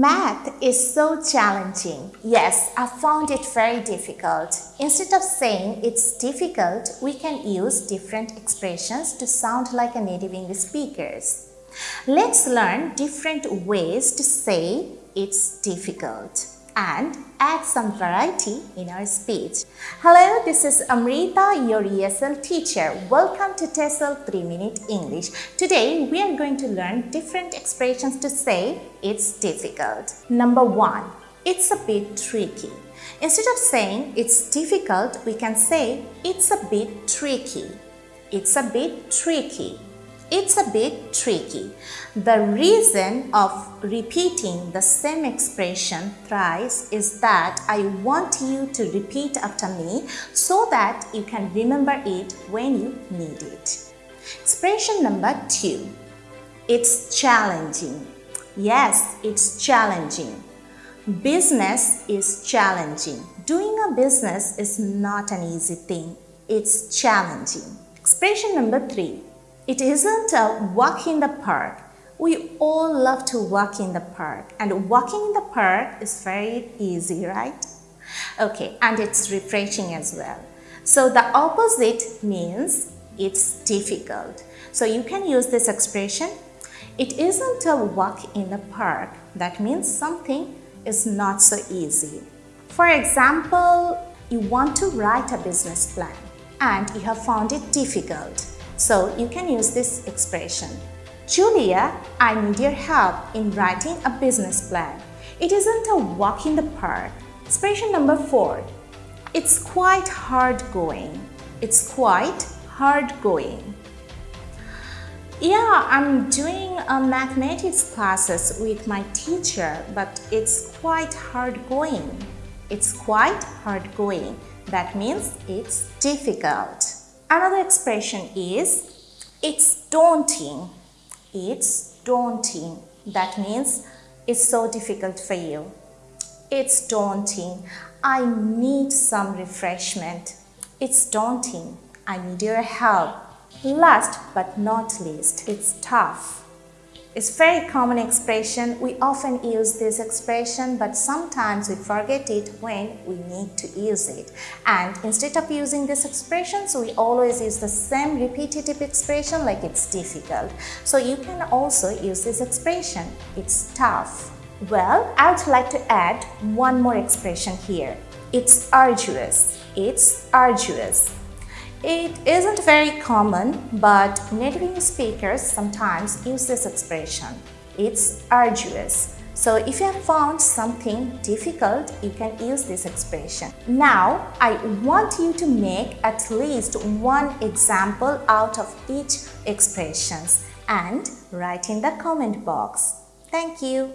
Math is so challenging. Yes, I found it very difficult. Instead of saying it's difficult, we can use different expressions to sound like a native English speakers. Let's learn different ways to say it's difficult and add some variety in our speech. Hello, this is Amrita, your ESL teacher. Welcome to TESOL 3 Minute English. Today, we are going to learn different expressions to say it's difficult. Number one, it's a bit tricky. Instead of saying it's difficult, we can say it's a bit tricky. It's a bit tricky. It's a bit tricky. The reason of repeating the same expression thrice is that I want you to repeat after me so that you can remember it when you need it. Expression number two. It's challenging. Yes, it's challenging. Business is challenging. Doing a business is not an easy thing. It's challenging. Expression number three. It isn't a walk in the park. We all love to walk in the park and walking in the park is very easy, right? Okay, and it's refreshing as well. So the opposite means it's difficult. So you can use this expression. It isn't a walk in the park. That means something is not so easy. For example, you want to write a business plan and you have found it difficult. So you can use this expression. Julia, I need your help in writing a business plan. It isn't a walk in the park. Expression number four. It's quite hard going. It's quite hard going. Yeah, I'm doing a mathematics classes with my teacher, but it's quite hard going. It's quite hard going. That means it's difficult. Another expression is it's daunting. It's daunting. That means it's so difficult for you. It's daunting. I need some refreshment. It's daunting. I need your help. Last but not least, it's tough. It's very common expression. We often use this expression but sometimes we forget it when we need to use it. And instead of using this expression, so we always use the same repetitive expression like it's difficult. So you can also use this expression. It's tough. Well, I would like to add one more expression here. It's arduous. It's arduous. It isn't very common, but native speakers sometimes use this expression. It's arduous. So if you have found something difficult, you can use this expression. Now, I want you to make at least one example out of each expressions and write in the comment box. Thank you.